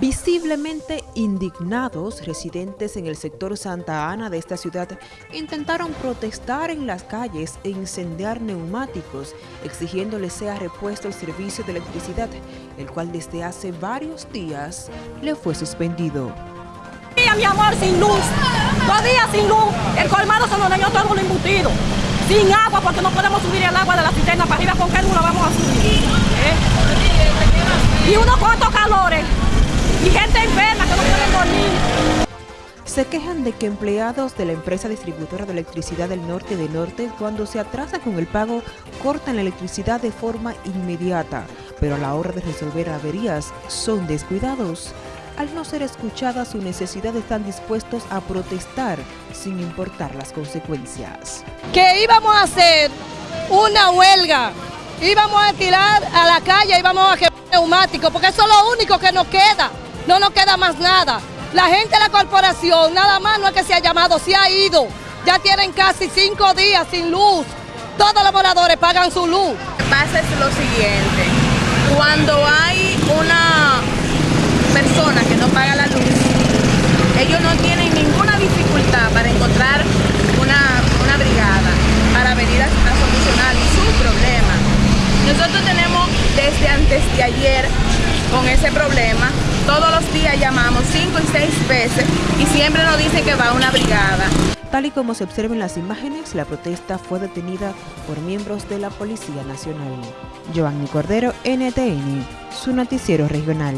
Visiblemente indignados, residentes en el sector Santa Ana de esta ciudad intentaron protestar en las calles e incendiar neumáticos, exigiéndole sea repuesto el servicio de electricidad, el cual desde hace varios días le fue suspendido. Día, mi amor, sin luz, dos días sin luz, el colmado se nos dañó todo lo embutido, sin agua porque no podemos subir el agua de la cisterna para arriba, ¿con qué no vamos a subir? ¿Eh? Y unos cuantos calores, Se quejan de que empleados de la empresa distribuidora de electricidad del norte de Norte, cuando se atrasa con el pago, cortan la electricidad de forma inmediata, pero a la hora de resolver averías son descuidados. Al no ser escuchada su necesidad están dispuestos a protestar sin importar las consecuencias. Que íbamos a hacer una huelga, íbamos a tirar a la calle, íbamos a quemar neumáticos, porque eso es lo único que nos queda no nos queda más nada. La gente de la corporación, nada más no es que se ha llamado, se ha ido. Ya tienen casi cinco días sin luz. Todos los moradores pagan su luz. Pasa es lo siguiente, cuando hay una persona que no paga la luz, ellos no tienen ninguna dificultad para encontrar una, una brigada para venir a, a solucionar su problema. Nosotros tenemos desde antes de ayer con ese problema. Todos los días llamamos cinco y seis veces y siempre nos dicen que va una brigada. Tal y como se observa en las imágenes, la protesta fue detenida por miembros de la Policía Nacional. Giovanni Cordero, NTN, su noticiero regional.